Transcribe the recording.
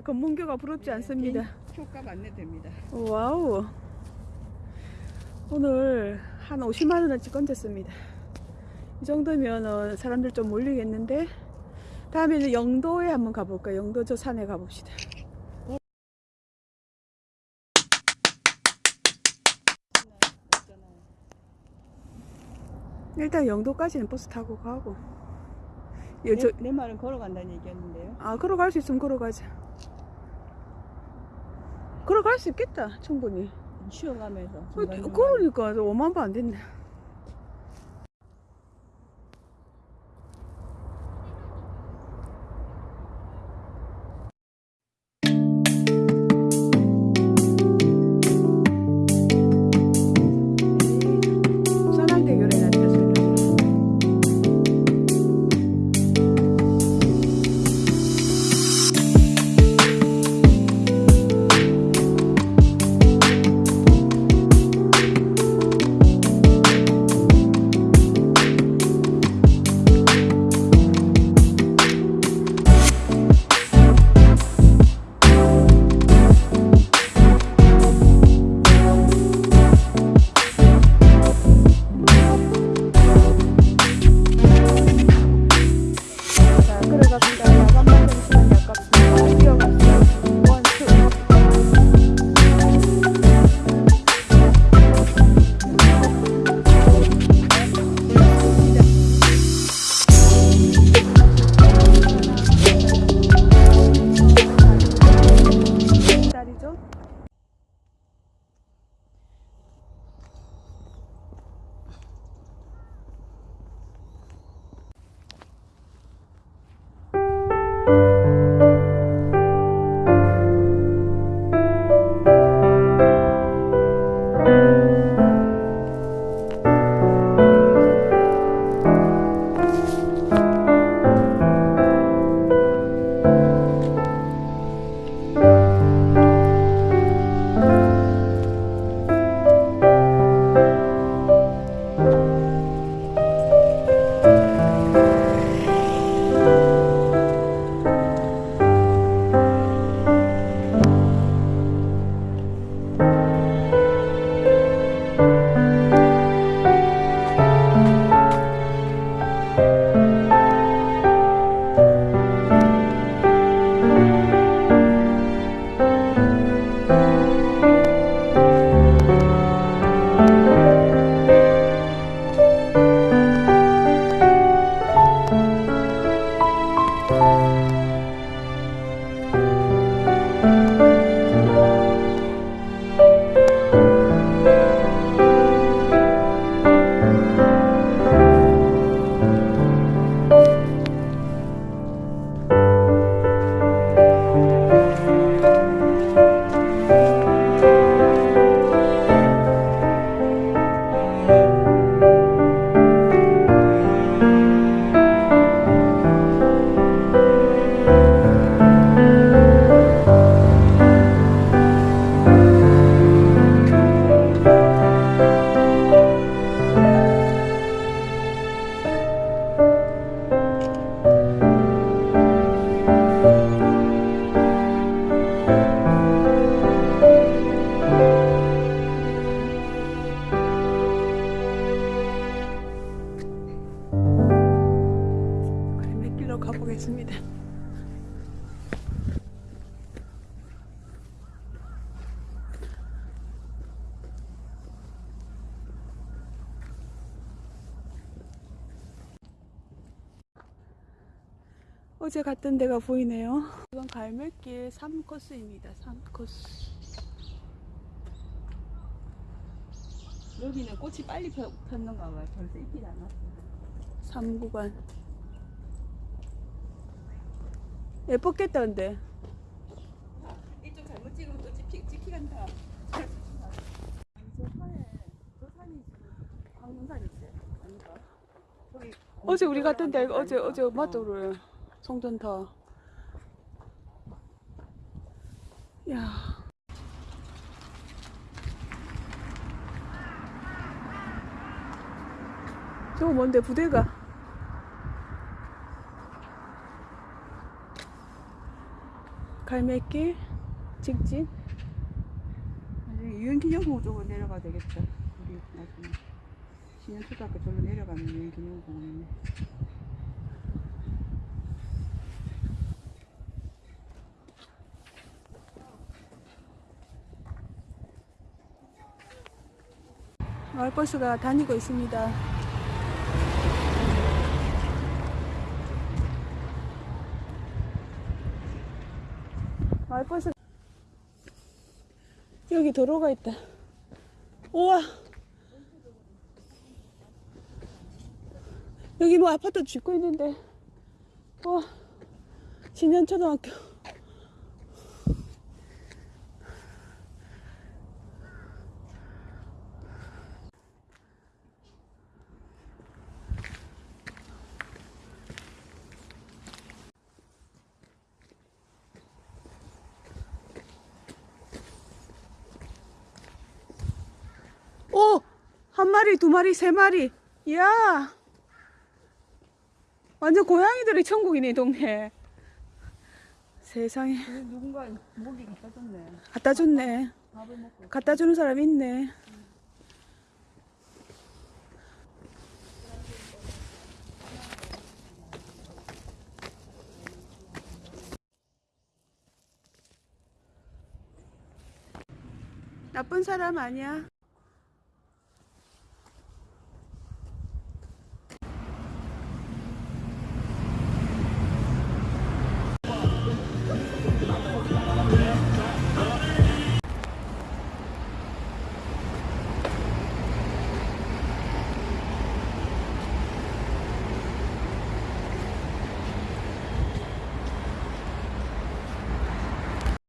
네, 금문교가 부럽지 않습니다. 효과 안내됩니다. 와우. 오늘 한 50만 원어치 건졌습니다. 이 정도면 어, 사람들 좀 몰리겠는데 다음에는 영도에 한번 가볼까요? 영도 저 산에 가봅시다. 일단 영도까지는 버스 타고 가고. 예, 저, 내, 내 말은 걸어간다는 얘기였는데요. 아, 걸어갈 수 있으면 걸어가자. 걸어갈 수 있겠다, 충분히. 쉬어가면서. 그러니까 5만 번안 됐네. 가보겠습니다. 어제 갔던 데가 보이네요. 이건 갈매길 3코스입니다. 3코스. 여기는 꽃이 빨리 폈, 폈는가 봐요. 벌써 잎이 안 났어요. 3구간. 예뻤겠다, 근데. 이쪽 잘못 찍으면 또 찍히, 찍히 간다. 아니, 저 산에, 저 산이 지금 황금산이 있어요. 아닌가? 저기 어제 우리 갔던 데, 어제, 아닌가? 어제 어. 맞다, 그래. 송전타. 야 저거 뭔데, 부대가? 갈매길 직진 유엔기념공원 쪽으로 내려가야 되겠죠. 우리 나중에 신현초등학교 절로 내려가면 유엔기념공원이네. 마을버스가 다니고 있습니다. 마을버스 여기 도로가 있다. 우와. 여기 뭐 아파트 짓고 있는데. 와 진현초등학교 오! 한 마리, 두 마리, 세 마리. 이야! 완전 고양이들의 천국이네, 이 동네. 세상에. 누군가 목이 갖다 줬네. 갖다 줬네. 밥을 먹고. 갖다 주는 사람 있네. 나쁜 사람 아니야.